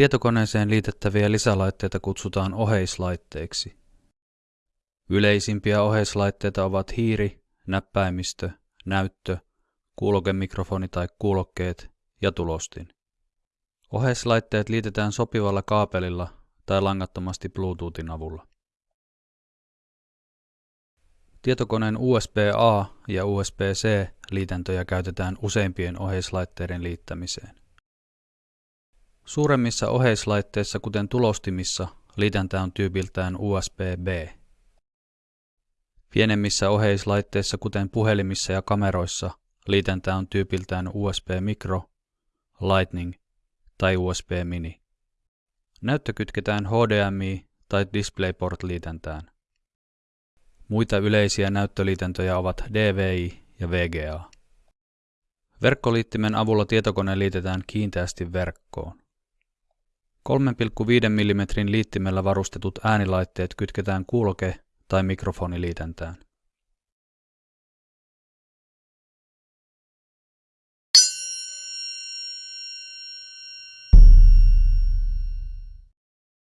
Tietokoneeseen liitettäviä lisälaitteita kutsutaan oheislaitteiksi. Yleisimpiä oheislaitteita ovat hiiri, näppäimistö, näyttö, kuulokemikrofoni tai kuulokkeet ja tulostin. Oheislaitteet liitetään sopivalla kaapelilla tai langattomasti Bluetoothin avulla. Tietokoneen USB-A ja USB-C liitäntöjä käytetään useimpien oheislaitteiden liittämiseen. Suuremmissa oheislaitteissa, kuten tulostimissa, liitäntä on tyypiltään USB-B. Pienemmissä oheislaitteissa, kuten puhelimissa ja kameroissa, liitäntä on tyypiltään USB Micro, Lightning tai USB Mini. Näyttö kytketään HDMI tai DisplayPort-liitäntään. Muita yleisiä näyttöliitäntöjä ovat DVI ja VGA. Verkkoliittimen avulla tietokone liitetään kiinteästi verkkoon. 3,5 mm liittimellä varustetut äänilaitteet kytketään kuuloke- tai mikrofoniliitäntään.